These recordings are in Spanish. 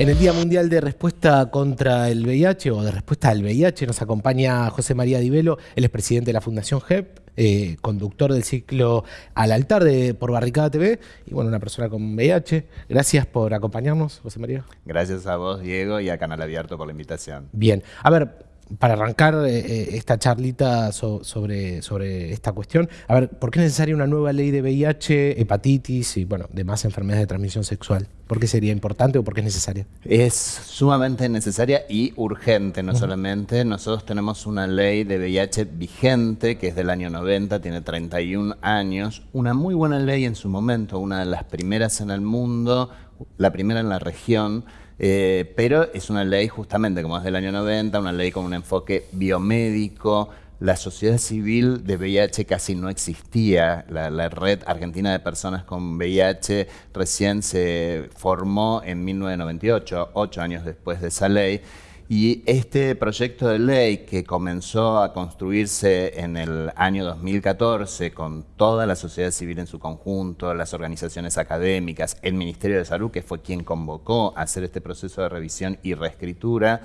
En el Día Mundial de Respuesta contra el VIH o de respuesta al VIH nos acompaña José María Divelo, él es presidente de la Fundación GEP, eh, conductor del ciclo Al Altar de, por Barricada TV y bueno, una persona con VIH. Gracias por acompañarnos, José María. Gracias a vos, Diego, y a Canal Abierto por la invitación. Bien, a ver, para arrancar eh, eh, esta charlita sobre, sobre esta cuestión, a ver, ¿por qué es necesaria una nueva ley de VIH, hepatitis y bueno, demás enfermedades de transmisión sexual? ¿Por qué sería importante o por qué es necesaria? Es sumamente necesaria y urgente, no solamente. Nosotros tenemos una ley de VIH vigente que es del año 90, tiene 31 años, una muy buena ley en su momento, una de las primeras en el mundo, la primera en la región eh, pero es una ley justamente como es del año 90, una ley con un enfoque biomédico. La sociedad civil de VIH casi no existía. La, la, red argentina de personas con VIH recién se formó en 1998, ocho años después de esa ley. Y este proyecto de ley que comenzó a construirse en el año 2014 con toda la sociedad civil en su conjunto, las organizaciones académicas, el Ministerio de Salud, que fue quien convocó a hacer este proceso de revisión y reescritura,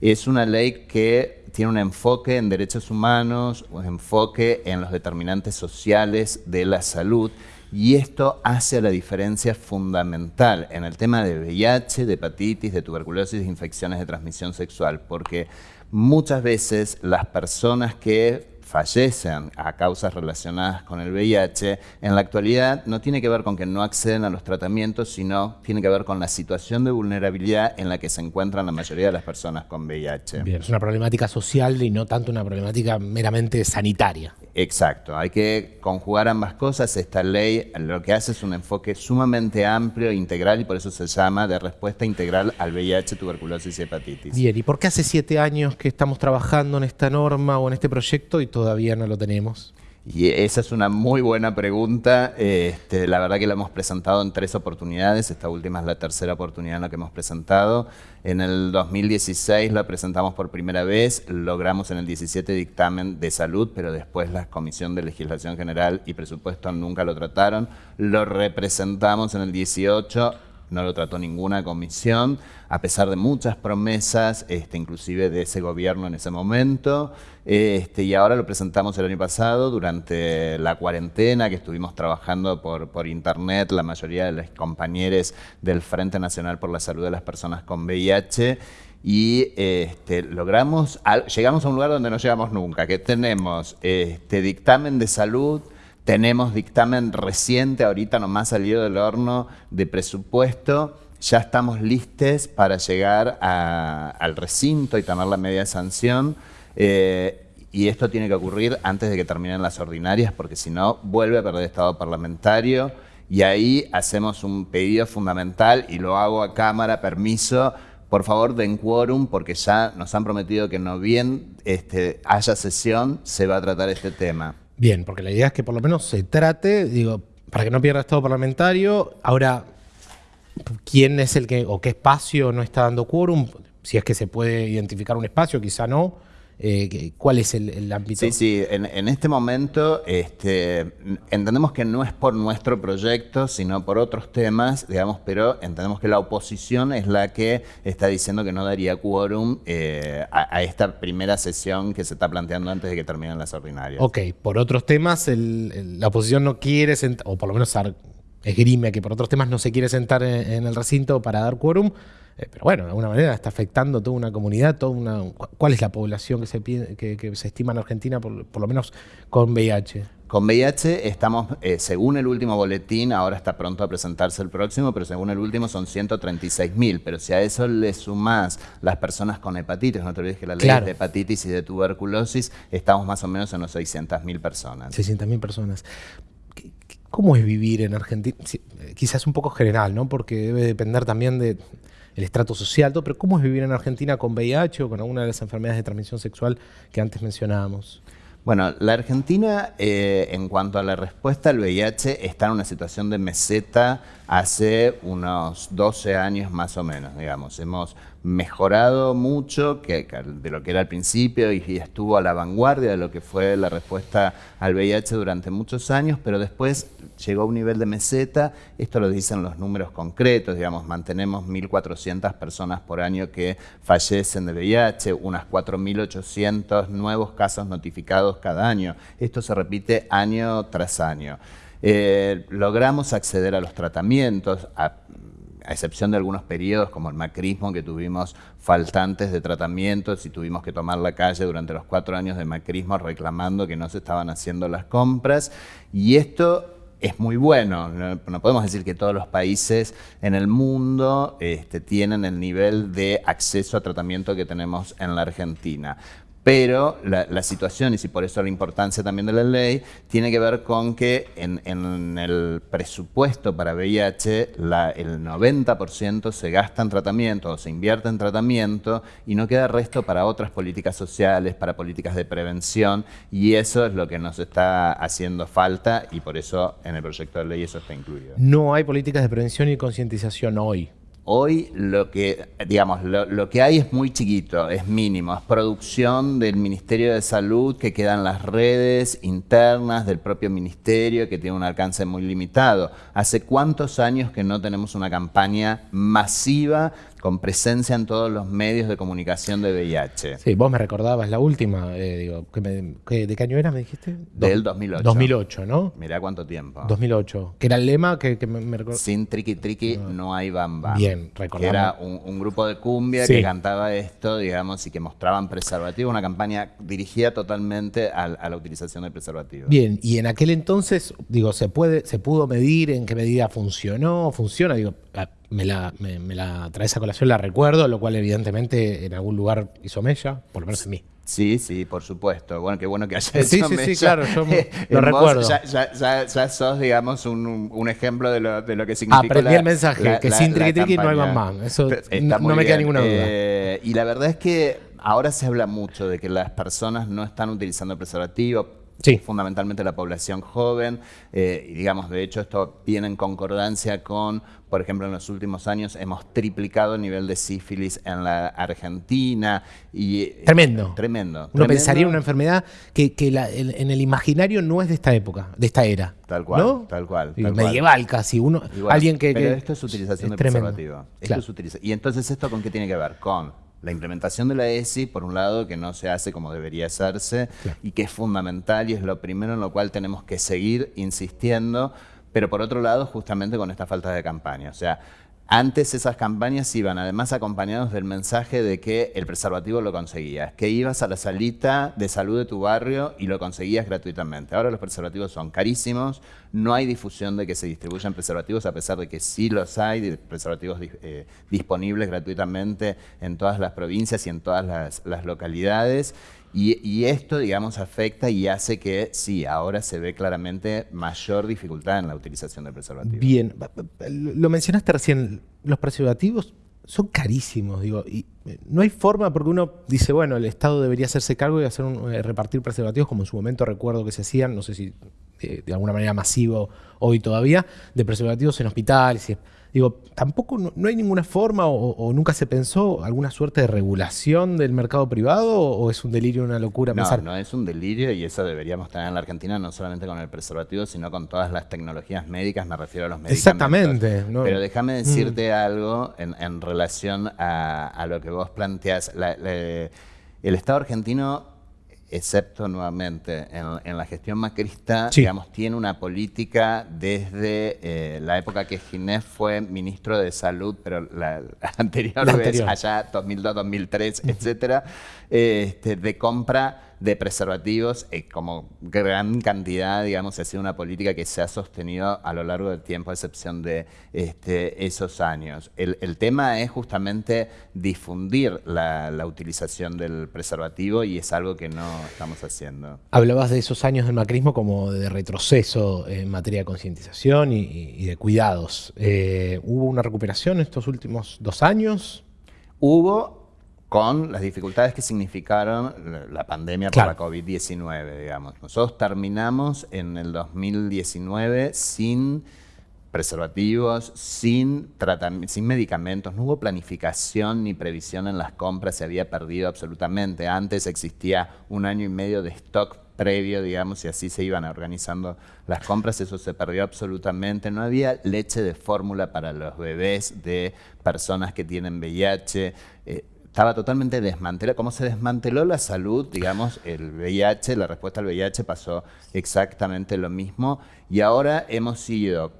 es una ley que tiene un enfoque en derechos humanos, un enfoque en los determinantes sociales de la salud y esto hace la diferencia fundamental en el tema de VIH, de hepatitis, de tuberculosis, de infecciones de transmisión sexual, porque muchas veces las personas que fallecen a causas relacionadas con el VIH, en la actualidad no tiene que ver con que no acceden a los tratamientos, sino tiene que ver con la situación de vulnerabilidad en la que se encuentran la mayoría de las personas con VIH. Bien, es una problemática social y no tanto una problemática meramente sanitaria. Exacto, hay que conjugar ambas cosas. Esta ley lo que hace es un enfoque sumamente amplio e integral y por eso se llama de respuesta integral al VIH, tuberculosis y hepatitis. Bien, ¿y por qué hace siete años que estamos trabajando en esta norma o en este proyecto y todavía no lo tenemos? Y esa es una muy buena pregunta. Este, la verdad que la hemos presentado en tres oportunidades. Esta última es la tercera oportunidad en la que hemos presentado. En el 2016 la presentamos por primera vez. Logramos en el 17 dictamen de salud, pero después la Comisión de Legislación General y Presupuesto nunca lo trataron. Lo representamos en el 18 no lo trató ninguna comisión, a pesar de muchas promesas, este, inclusive de ese gobierno en ese momento, este, y ahora lo presentamos el año pasado durante la cuarentena que estuvimos trabajando por, internet, la mayoría de los compañeros del Frente Nacional por la Salud de las Personas con VIH, y este, logramos, llegamos a un lugar donde no llegamos nunca, que tenemos este dictamen de salud tenemos dictamen reciente, ahorita nomás salido del horno de presupuesto. Ya estamos listos para llegar al recinto y tomar la media sanción. Eh, y esto tiene que ocurrir antes de que terminen las ordinarias, porque si no, vuelve a perder estado parlamentario. Y ahí hacemos un pedido fundamental y lo hago a cámara, permiso, por favor den quórum porque ya nos han prometido que no bien este, haya sesión, se va a tratar este tema. Bien, porque la idea es que por lo menos se trate, digo, para que no pierda estado parlamentario. Ahora, ¿quién es el que, o qué espacio no está dando quórum? Si es que se puede identificar un espacio, quizá no. Eh, ¿Cuál es el, ámbito? Sí, sí, en, este momento este, entendemos que no es por nuestro proyecto, sino por otros temas, digamos, pero entendemos que la oposición es la que está diciendo que no daría quórum eh, a, esta primera sesión que se está planteando antes de que terminen las ordinarias. Ok, por otros temas la oposición no quiere o por lo menos esgrime que por otros temas no se quiere sentar en el recinto para dar quórum. Eh, pero bueno, de alguna manera está afectando toda una comunidad, toda una, ¿cuál es la población que se, que, se estima en Argentina, por, lo menos con VIH? Con VIH estamos, eh, según el último boletín, ahora está pronto a presentarse el próximo, pero según el último son 136 mil. Pero si a eso le sumás las personas con hepatitis, no te olvides que la ley de hepatitis y de tuberculosis, estamos más o menos en los 600 mil personas. 600 mil personas. ¿Cómo es vivir en Argentina? Eh, quizás un poco general, ¿no? Porque debe depender también de el estrato social, todo, pero ¿cómo es vivir en Argentina con VIH o con alguna de las enfermedades de transmisión sexual que antes mencionábamos? Bueno, la Argentina, eh, en cuanto a la respuesta al VIH, está en una situación de meseta hace unos 12 años más o menos, digamos. Hemos mejorado mucho que, de lo que era al principio y, estuvo a la vanguardia de lo que fue la respuesta al VIH durante muchos años, pero después llegó a un nivel de meseta, esto lo dicen los números concretos, digamos, mantenemos 1.400 personas por año que fallecen de VIH, unas 4.800 nuevos casos notificados cada año. Esto se repite año tras año. Eh, logramos acceder a los tratamientos, a a excepción de algunos periodos como el macrismo, que tuvimos faltantes de tratamientos y tuvimos que tomar la calle durante los cuatro años de macrismo reclamando que no se estaban haciendo las compras. Y esto es muy bueno. No, podemos decir que todos los países en el mundo este, tienen el nivel de acceso a tratamiento que tenemos en la Argentina. Pero la, situación, y si por eso la importancia también de la ley, tiene que ver con que en, el presupuesto para VIH el 90% se gasta en tratamiento o se invierte en tratamiento y no queda resto para otras políticas sociales, para políticas de prevención y eso es lo que nos está haciendo falta y por eso en el proyecto de ley eso está incluido. No hay políticas de prevención y concientización hoy. Hoy lo que, digamos, lo, que hay es muy chiquito, es mínimo, es producción del Ministerio de Salud que queda en las redes internas del propio ministerio que tiene un alcance muy limitado. ¿Hace cuántos años que no tenemos una campaña masiva con presencia en todos los medios de comunicación de VIH. Sí, vos me recordabas la última, eh, digo, ¿de qué año era, me dijiste? Del 2008. 2008, ¿no? Mirá cuánto tiempo. 2008, que era el lema que, me, me Sin triqui triqui no. hay bamba. Bien, recordamos. era un, grupo de cumbia que cantaba esto, digamos, y que mostraban preservativo, una campaña dirigida totalmente a, la utilización de preservativos. Bien, y en aquel entonces, digo, ¿se, puede, ¿se pudo medir en qué medida funcionó? ¿Funciona? Digo, me la, me, la trae esa colación, la recuerdo, lo cual evidentemente en algún lugar hizo mella, por lo menos en mí. Sí, sí, por supuesto. Bueno, qué bueno que haya hecho Sí, sí, sí, claro, yo lo recuerdo. Ya, ya, sos, digamos, un, un ejemplo de lo, de lo, que significa Aprendí el mensaje, que sin triqui triqui no hay más. Eso no, me queda ninguna duda. Eh, y la verdad es que ahora se habla mucho de que las personas no están utilizando preservativo fundamentalmente la población joven, eh, y digamos, de hecho, esto viene en concordancia con, por ejemplo, en los últimos años hemos triplicado el nivel de sífilis en la Argentina. Y, eh, tremendo. Tremendo. Uno pensaría una enfermedad que, en el imaginario no es de esta época, de esta era. Tal cual, tal cual. medieval casi. Uno, alguien que, pero esto es utilización de preservativo. y entonces, ¿esto con qué tiene que ver? Con la implementación de la ESI, por un lado, que no se hace como debería hacerse y que es fundamental y es lo primero en lo cual tenemos que seguir insistiendo, pero por otro lado, justamente con esta falta de campaña. O sea, antes esas campañas iban además acompañados del mensaje de que el preservativo lo conseguías, que ibas a la salita de salud de tu barrio y lo conseguías gratuitamente. Ahora los preservativos son carísimos, no hay difusión de que se distribuyan preservativos, a pesar de que sí los hay, preservativos eh, disponibles gratuitamente en todas las provincias y en todas las localidades. Y, esto, digamos, afecta y hace que, sí, ahora se ve claramente mayor dificultad en la utilización de preservativos. Bien, lo mencionaste recién, los preservativos son carísimos, digo, y eh, no hay forma porque uno dice, bueno, el Estado debería hacerse cargo de hacer un, eh, repartir preservativos, como en su momento recuerdo que se hacían, no sé si de, de alguna manera masivo hoy todavía, de preservativos en hospitales. Y, Digo, tampoco no, hay ninguna forma o, nunca se pensó alguna suerte de regulación del mercado privado o, es un delirio, una locura no, No, es un delirio y eso deberíamos tener en la Argentina no solamente con el preservativo, sino con todas las tecnologías médicas, me refiero a los medicamentos. Exactamente. Pero déjame decirte mm. algo en, relación a, lo que vos planteás. el Estado argentino excepto nuevamente en, la gestión macrista, digamos, tiene una política desde eh, la época que Ginés fue ministro de Salud, pero la, anterior, vez, allá 2002, 2003, etcétera, este, de compra de preservativos eh, como gran cantidad, digamos, ha sido una política que se ha sostenido a lo largo del tiempo, a excepción de este, esos años. El, tema es justamente difundir la, utilización del preservativo y es algo que no estamos haciendo. Hablabas de esos años del macrismo como de retroceso en materia de concientización y, de cuidados. Eh, ¿Hubo una recuperación en estos últimos dos años? Hubo, con las dificultades que significaron la pandemia por la COVID-19, digamos. Nosotros terminamos en el 2019 sin preservativos, sin, sin medicamentos, no hubo planificación ni previsión en las compras, se había perdido absolutamente. Antes existía un año y medio de stock previo, digamos, y así se iban organizando las compras, eso se perdió absolutamente. No había leche de fórmula para los bebés de personas que tienen VIH. Eh, estaba totalmente desmantelado. Como se desmanteló la salud, digamos, el VIH, la respuesta al VIH pasó exactamente lo mismo. Y ahora hemos sido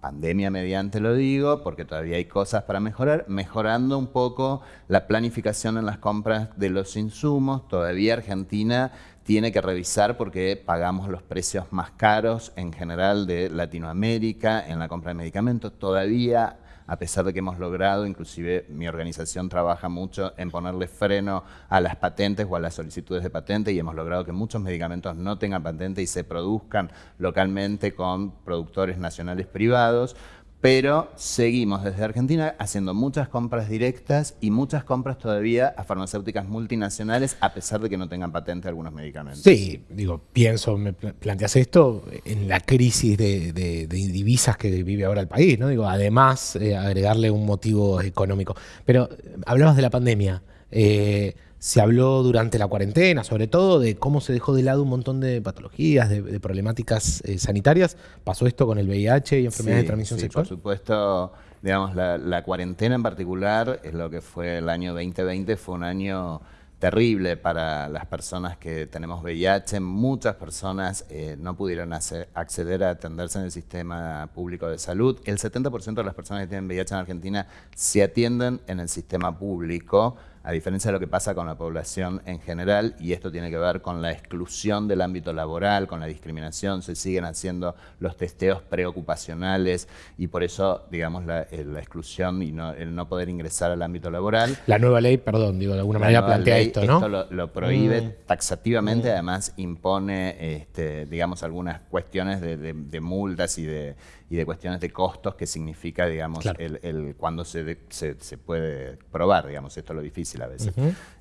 pandemia mediante lo digo, porque todavía hay cosas para mejorar, mejorando un poco la planificación en las compras de los insumos. Todavía Argentina tiene que revisar porque pagamos los precios más caros en general de Latinoamérica en la compra de medicamentos. Todavía a pesar de que hemos logrado, inclusive mi organización trabaja mucho en ponerle freno a las patentes o a las solicitudes de patente y hemos logrado que muchos medicamentos no tengan patente y se produzcan localmente con productores nacionales privados pero seguimos desde Argentina haciendo muchas compras directas y muchas compras todavía a farmacéuticas multinacionales a pesar de que no tengan patente algunos medicamentos. Sí, digo, pienso, me planteas esto en la crisis de, divisas que vive ahora el país, ¿no? Digo, además eh, agregarle un motivo económico. Pero eh, hablabas de la pandemia. Eh, se habló durante la cuarentena, sobre todo, de cómo se dejó de lado un montón de patologías, de, problemáticas eh, sanitarias. ¿Pasó esto con el VIH y enfermedades de transmisión sexual? Por supuesto, digamos, la, cuarentena en particular, es lo que fue el año 2020, fue un año terrible para las personas que tenemos VIH. Muchas personas eh, no pudieron acceder a atenderse en el sistema público de salud. El 70% de las personas que tienen VIH en Argentina se atienden en el sistema público a diferencia de lo que pasa con la población en general, y esto tiene que ver con la exclusión del ámbito laboral, con la discriminación, se siguen haciendo los testeos preocupacionales y por eso, digamos, la, eh, exclusión y el no poder ingresar al ámbito laboral. La nueva ley, perdón, digo, de alguna manera plantea esto, ¿no? Esto lo, prohíbe mm. taxativamente, mm. además impone, este, digamos, algunas cuestiones de multas y de y de cuestiones de costos que significa, digamos, el, cuando se, se, puede probar, digamos, esto es lo difícil a veces.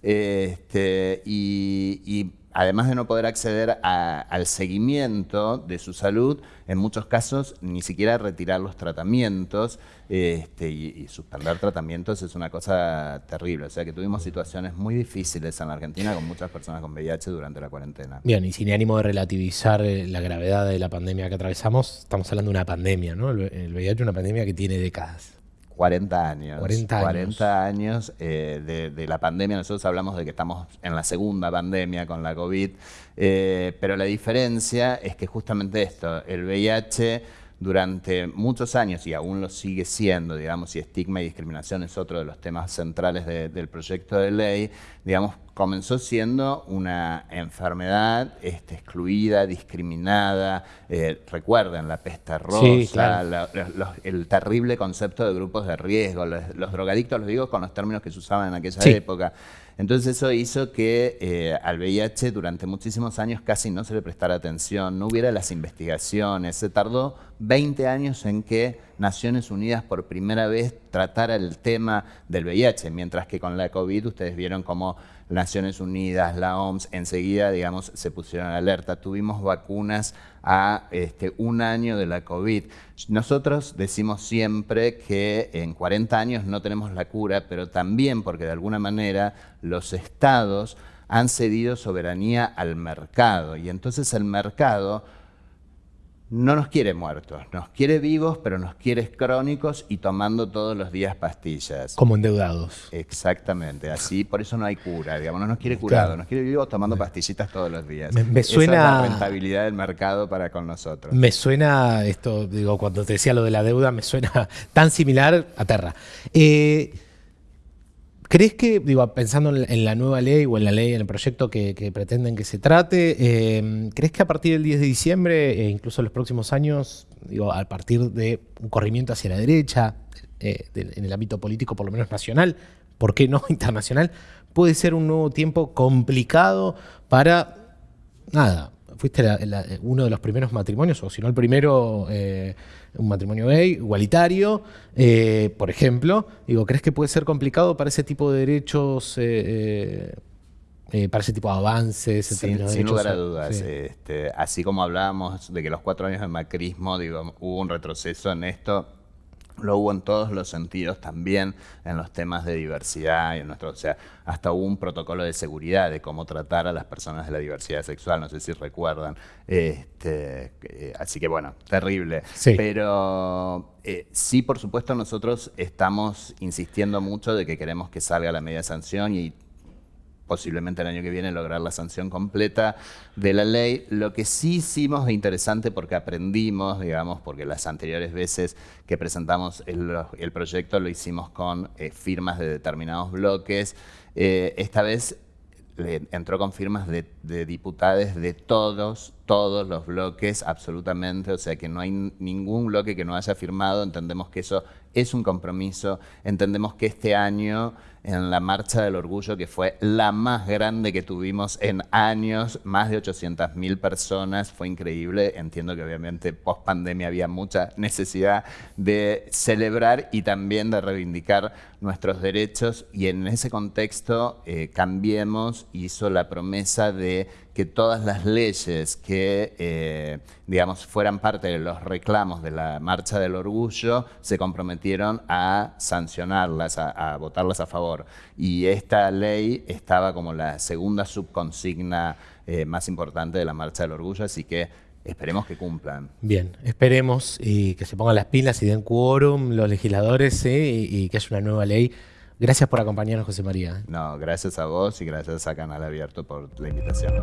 este, y además de no poder acceder al seguimiento de su salud, en muchos casos ni siquiera retirar los tratamientos este, y, suspender tratamientos es una cosa terrible. O sea que tuvimos situaciones muy difíciles en la Argentina con muchas personas con VIH durante la cuarentena. Bien, y sin ánimo de relativizar eh, la gravedad de la pandemia que atravesamos, estamos hablando de una pandemia, ¿no? El VIH es una pandemia que tiene décadas. 40 años. 40 años. Eh, de, la pandemia. Nosotros hablamos de que estamos en la segunda pandemia con la COVID, eh, pero la diferencia es que justamente esto, el VIH durante muchos años, y aún lo sigue siendo, digamos, y estigma y discriminación es otro de los temas centrales del proyecto de ley, digamos, comenzó siendo una enfermedad este, excluida, discriminada. Eh, recuerden la peste rosa, el terrible concepto de grupos de riesgo, los, drogadictos, los digo con los términos que se usaban en aquella época. Entonces eso hizo que eh, al VIH durante muchísimos años casi no se le prestara atención, no hubiera las investigaciones. Se tardó 20 años en que Naciones Unidas por primera vez tratara el tema del VIH, mientras que con la COVID ustedes vieron cómo Naciones Unidas, la OMS, enseguida, digamos, se pusieron alerta. Tuvimos vacunas a este, un año de la COVID. Nosotros decimos siempre que en 40 años no tenemos la cura, pero también porque de alguna manera los estados han cedido soberanía al mercado y entonces el mercado no nos quiere muertos, nos quiere vivos, pero nos quiere crónicos y tomando todos los días pastillas. Como endeudados. Exactamente, así, por eso no hay cura, digamos, no nos quiere curado, nos quiere vivos tomando pastillitas todos los días. Me, suena... Esa es la rentabilidad del mercado para con nosotros. Me suena, esto, digo, cuando te decía lo de la deuda, me suena tan similar a Terra. Eh, ¿Crees que, digo, pensando en la nueva ley o en la ley, en el proyecto que, pretenden que se trate, eh, ¿crees que a partir del 10 de diciembre, e incluso en los próximos años, digo, a partir de un corrimiento hacia la derecha, eh, en el ámbito político, por lo menos nacional, ¿por qué no internacional? Puede ser un nuevo tiempo complicado para, nada, fuiste uno de los primeros matrimonios, o si no el primero, eh, un matrimonio gay, igualitario, eh, por ejemplo. Digo, ¿crees que puede ser complicado para ese tipo de derechos eh, para ese tipo de avances. Sin, de lugar a dudas. Sí. este, así como hablábamos de que los cuatro años de macrismo, digo, hubo un retroceso en esto, lo hubo en todos los sentidos, también en los temas de diversidad y en nuestro, o sea, hasta hubo un protocolo de seguridad de cómo tratar a las personas de la diversidad sexual, no sé si recuerdan. Este, eh, así que bueno, terrible. Sí. Pero eh, sí, por supuesto, nosotros estamos insistiendo mucho de que queremos que salga la media sanción y posiblemente el año que viene lograr la sanción completa de la ley. Lo que sí hicimos de interesante porque aprendimos, digamos, porque las anteriores veces que presentamos el, proyecto lo hicimos con eh, firmas de determinados bloques. Eh, esta vez entró con firmas de, de diputados de todos, todos los bloques, absolutamente. O sea que no hay ningún bloque que no haya firmado. Entendemos que eso es un compromiso. Entendemos que este año, en la Marcha del Orgullo, que fue la más grande que tuvimos en años, más de 800.000 personas, fue increíble. Entiendo que obviamente post pandemia había mucha necesidad de celebrar y también de reivindicar nuestros derechos. Y en ese contexto, eh, Cambiemos hizo la promesa de que todas las leyes que, eh, digamos, fueran parte de los reclamos de la Marcha del Orgullo se comprometieron a sancionarlas, a, votarlas a favor. Y esta ley estaba como la segunda subconsigna eh, más importante de la Marcha del Orgullo, así que esperemos que cumplan. Bien, esperemos y que se pongan las pilas y den quórum los legisladores ¿sí? y, y que haya una nueva ley. Gracias por acompañarnos, José María. No, gracias a vos y gracias a Canal Abierto por la invitación.